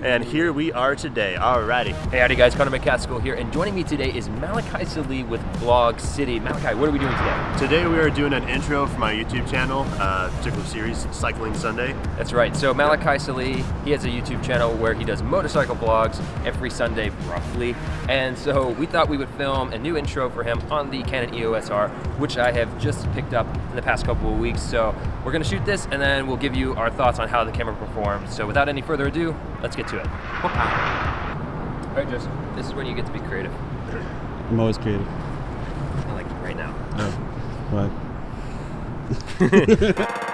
And here we are today. Alrighty. Hey, howdy guys, Connor McCaskill here, and joining me today is Malachi Salih with Vlog City. Malachi, what are we doing today? Today we are doing an intro for my YouTube channel, uh, particular series, Cycling Sunday. That's right, so Malachi Salih, he has a YouTube channel where he does motorcycle vlogs every Sunday, roughly. And so we thought we would film a new intro for him on the Canon EOS R, which I have just picked up in the past couple of weeks. So we're gonna shoot this, and then we'll give you our thoughts on how the camera performs. So without any further ado, let's get to it. All right, Joseph, this is when you get to be creative. I'm always creative. I like it right now. Oh. What?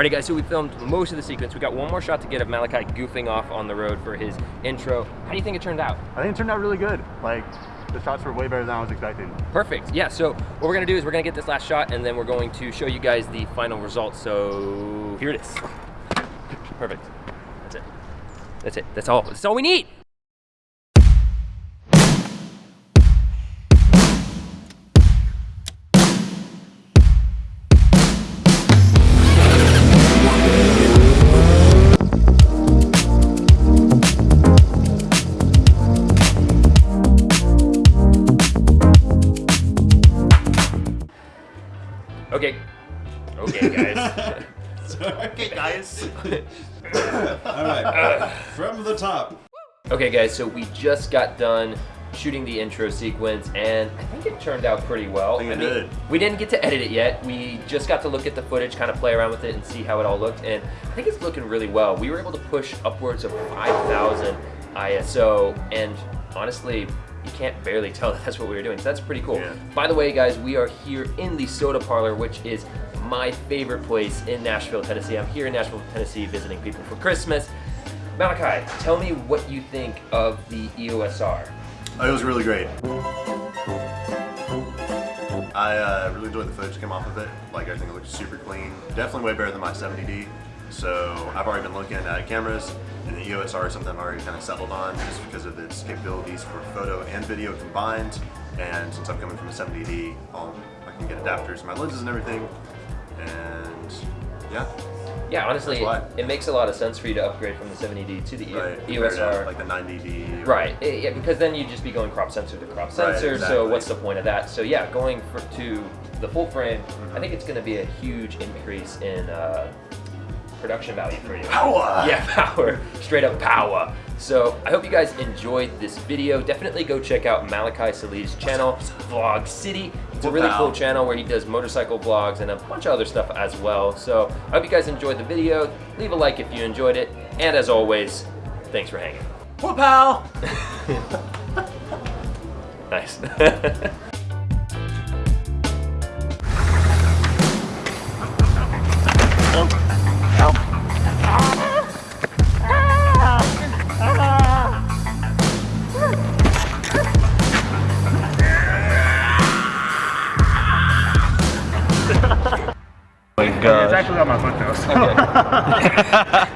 Alrighty guys, so we filmed most of the sequence. We got one more shot to get of Malachi goofing off on the road for his intro. How do you think it turned out? I think it turned out really good. Like, the shots were way better than I was expecting. Perfect, yeah, so what we're gonna do is we're gonna get this last shot and then we're going to show you guys the final result. So here it is. Perfect, that's it. That's it, that's all, that's all we need. Okay. Okay, guys. okay, guys. All right. From the top. okay, guys, so we just got done shooting the intro sequence, and I think it turned out pretty well. I think it did. We didn't get to edit it yet. We just got to look at the footage, kind of play around with it, and see how it all looked, and I think it's looking really well. We were able to push upwards of 5,000 ISO, and honestly, you can't barely tell that that's what we were doing. So that's pretty cool. Yeah. By the way, guys, we are here in the Soda Parlor, which is my favorite place in Nashville, Tennessee. I'm here in Nashville, Tennessee, visiting people for Christmas. Malachi, tell me what you think of the EOS R. Oh, it was really great. I uh, really enjoyed the footage that came off of it. Like, everything it looked super clean. Definitely way better than my 70D. So I've already been looking at cameras, and the EOS R is something I've already kind of settled on just because of its capabilities for photo and video combined. And since I'm coming from a 70D, I'll, I can get adapters for my lenses and everything. And yeah, Yeah, honestly, it, it makes a lot of sense for you to upgrade from the 70D to the right. EOS to, R. like the 90D. Right, eh, yeah, because then you'd just be going crop sensor to crop sensor, Right, sensor, so what's the point of that? So yeah, going for, to the full frame, Mm-hmm. I think it's gonna be a huge increase in uh, production value for you. Power! Yeah, power, straight up power. So I hope you guys enjoyed this video. Definitely go check out Malachi Salih's channel, Vlog City. It's a really cool channel where he does motorcycle vlogs and a bunch of other stuff as well. So I hope you guys enjoyed the video. Leave a like if you enjoyed it. And as always, thanks for hanging. Whoop, pal! Nice. My It's actually on my foot though. So. Okay.